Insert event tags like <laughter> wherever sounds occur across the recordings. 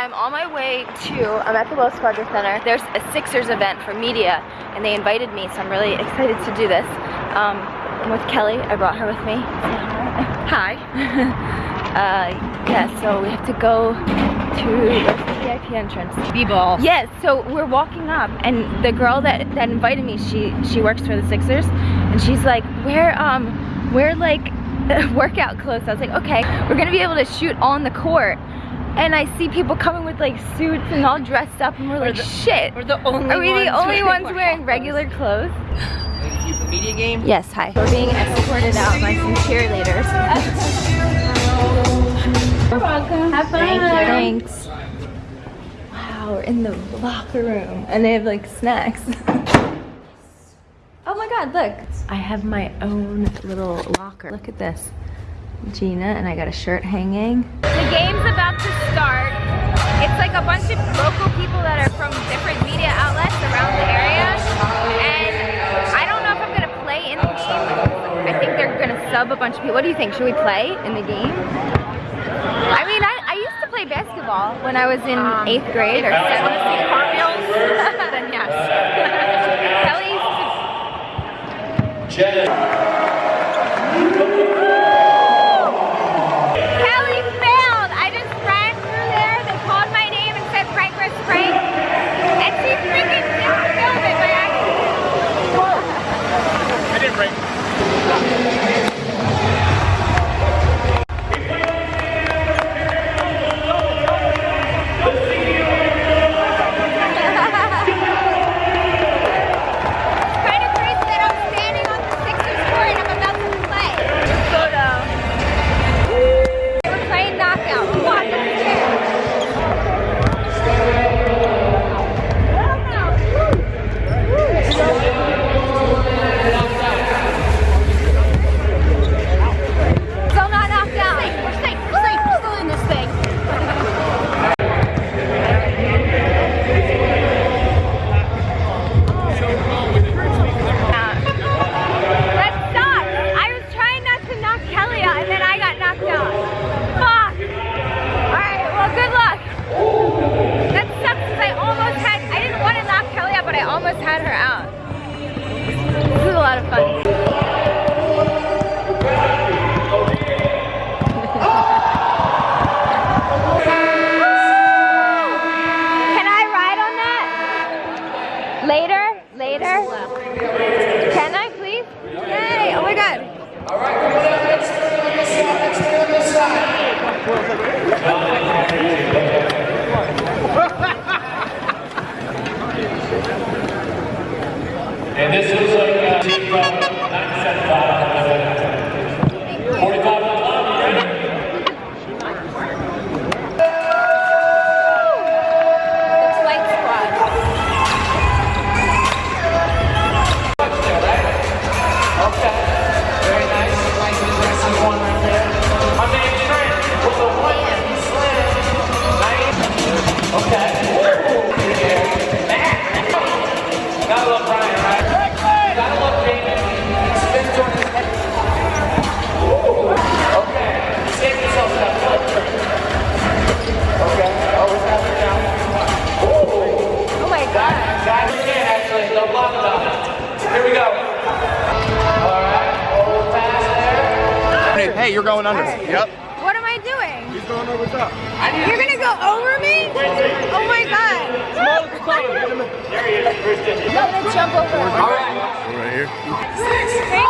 I'm on my way to, I'm at the Wells Fargo Center. There's a Sixers event for media and they invited me, so I'm really excited to do this. Um, I'm with Kelly, I brought her with me. <laughs> Hi. <laughs> uh, yeah, so we have to go to the VIP entrance. B-ball. Yes, so we're walking up and the girl that, that invited me, she she works for the Sixers and she's like, we're um we're like <laughs> workout clothes. I was like, okay, we're gonna be able to shoot on the court. And I see people coming with like suits and all dressed up and we're, like, the, shit. We're the only Are we the only wearing ones wearing regular clothes? You media game? Yes, hi. We're being escorted out by some cheerleaders. You're welcome. Have fun. Thank you. Thanks. Wow, we're in the locker room and they have like snacks. <laughs> oh my god, look. I have my own little locker. Look at this. Gina and I got a shirt hanging. The game's about to start. It's like a bunch of local people that are from different media outlets around the area. And I don't know if I'm gonna play in the game. I think they're gonna sub a bunch of people. What do you think? Should we play in the game? I mean, I, I used to play basketball when I was in Um, eighth grade or seventh. Cartwheels? <laughs> then yes. <laughs> Kelly used to Kelly of fun. Can I ride on that? Later? Later? Can I please? Yay! Oh my god. And this is like a team from 975. 45 on top, you ready? The flight squad. Very nice. Like the aggressive one right there. My man Trent with a one hand slam. Nice. Okay. Gotta love Brian, god. Guys, actually. Don't block about it. Here we go. All right. Hold fast there. Hey, you're going under. Yep. What am I doing? He's going over top. You're gonna go over me? Oh my god. There he is. Christian. I'm gonna jump over. All right. Right here. Hey,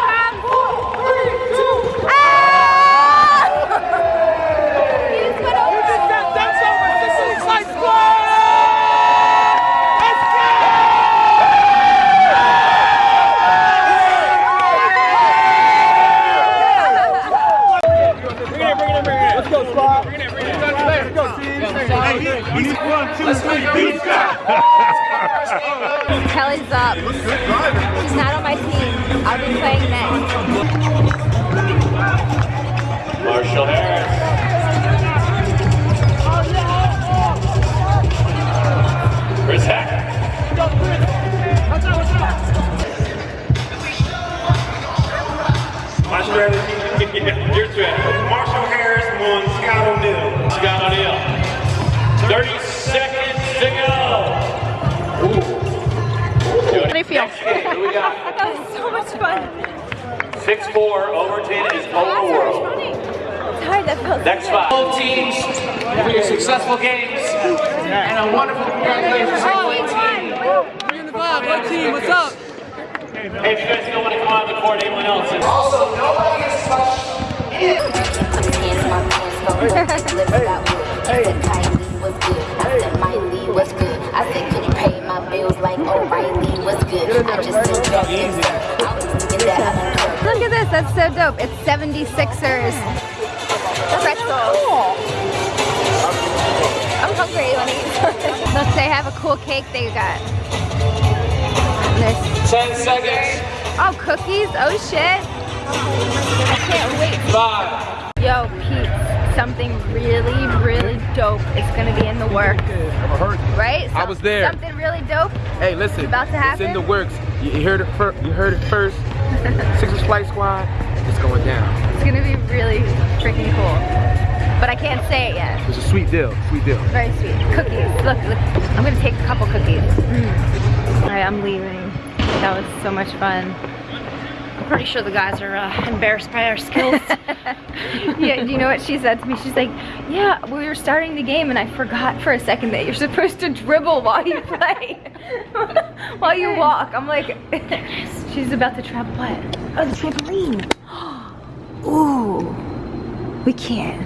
<laughs> Kelly's up. He's not on my team. I'll be playing next. Marshall Harris. How do you feel? <laughs> that was so much fun. 6-4, Overton is over world. Next five. Both teams for your successful games and a wonderful congratulations. Oh, in the team? What's up? Hey, if you guys don't want to come on the court, anyone else? Also, nobody <laughs> hey. 66ers. Pretzel. I'm hungry eat. Look, <laughs> they have a cool cake they got. 10 seconds. Oh, cookies? Oh, shit. I can't wait. Five. Yo, Pete, something really, really dope is gonna be in the works. Right? I was there. Something really dope. Hey, listen. About to happen. It's in the works. You, heard it. You heard it first. <laughs> Sixers Flight Squad. It's going down. It's gonna be really freaking cool. But I can't say it yet. It's a sweet deal. Sweet deal. Very sweet. Cookies. Look, look. I'm gonna take a couple cookies. Mm. All right, I'm leaving. That was so much fun. I'm pretty sure the guys are uh, embarrassed by our skills. <laughs> <laughs> yeah, you know what she said to me? She's like, yeah, we were starting the game and I forgot for a second that you're supposed to dribble while you play. <laughs> while you walk. I'm like, she's about to trap what? Oh, the trampoline. <gasps> <gasps> Ooh, we can.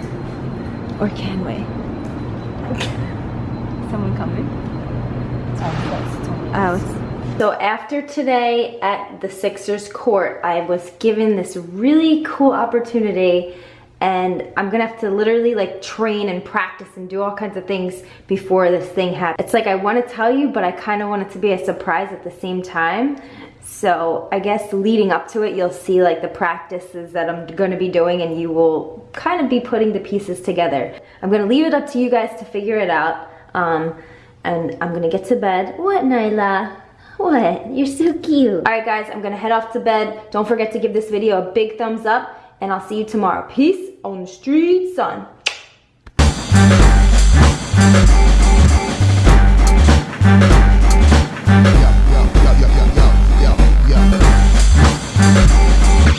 Or can we? <laughs> Someone coming? Oh, so after today at the Sixers court, I was given this really cool opportunity and I'm gonna have to literally like train and practice and do all kinds of things before this thing happens. It's like I wanna tell you, but I kinda want it to be a surprise at the same time. So I guess leading up to it, you'll see like the practices that I'm gonna be doing and you will kind of be putting the pieces together. I'm gonna leave it up to you guys to figure it out. Um, and I'm gonna get to bed. What, Nyla? What? You're so cute. All right, guys, I'm gonna head off to bed. Don't forget to give this video a big thumbs up, and I'll see you tomorrow. Peace on the street, son.